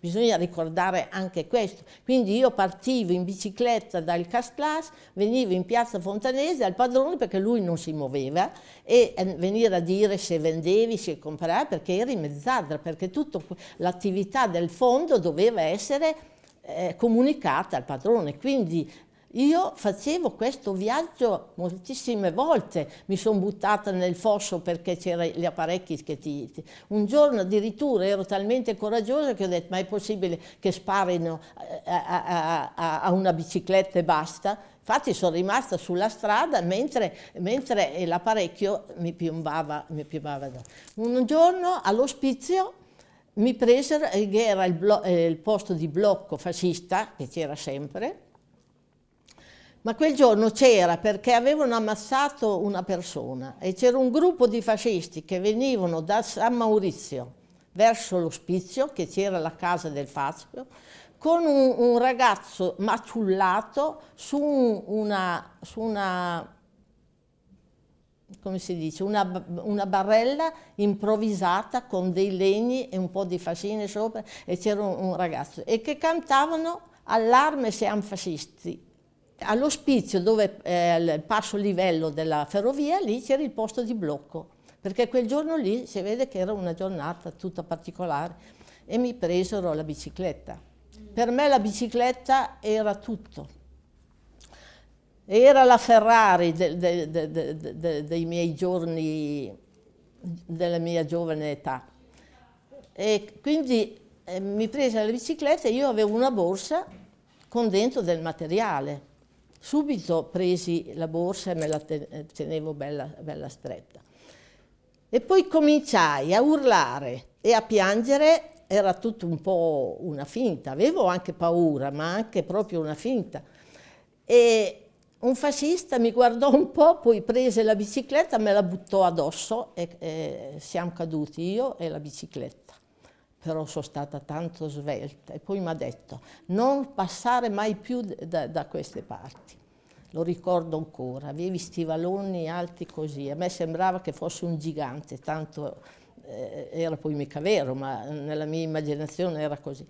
bisogna ricordare anche questo. Quindi io partivo in bicicletta dal Castlas, venivo in piazza Fontanese al padrone perché lui non si muoveva e eh, venire a dire se vendevi, se compravi, perché eri mezzadra, perché tutta l'attività del fondo doveva essere eh, comunicata al padrone. Quindi io facevo questo viaggio moltissime volte, mi sono buttata nel fosso perché c'erano gli apparecchi che ti, ti... Un giorno addirittura ero talmente coraggiosa che ho detto ma è possibile che sparino eh, a, a, a, a una bicicletta e basta? Infatti sono rimasta sulla strada mentre, mentre l'apparecchio mi piombava, mi piombava. Un giorno all'ospizio mi presero, che era il, eh, il posto di blocco fascista, che c'era sempre, ma quel giorno c'era perché avevano ammazzato una persona e c'era un gruppo di fascisti che venivano da San Maurizio verso l'ospizio, che c'era la casa del Fazio, con un, un ragazzo maciullato su una, su una come si dice, una, una, barella improvvisata con dei legni e un po' di fascine sopra e c'era un, un, ragazzo e che cantavano allarme siamo fascisti All'ospizio dove è il passo livello della ferrovia, lì c'era il posto di blocco, perché quel giorno lì si vede che era una giornata tutta particolare e mi presero la bicicletta. Per me la bicicletta era tutto. Era la Ferrari de, de, de, dei miei giorni, della mia giovane età. E quindi eh, mi prese la bicicletta e io avevo una borsa con dentro del materiale Subito presi la borsa e me la tenevo bella, bella stretta. E poi cominciai a urlare e a piangere, era tutto un po' una finta, avevo anche paura, ma anche proprio una finta. E un fascista mi guardò un po', poi prese la bicicletta, me la buttò addosso e, e siamo caduti io e la bicicletta però sono stata tanto svelta. E poi mi ha detto, non passare mai più da, da queste parti. Lo ricordo ancora, avevi stivaloni alti così, a me sembrava che fosse un gigante, tanto eh, era poi mica vero, ma nella mia immaginazione era così.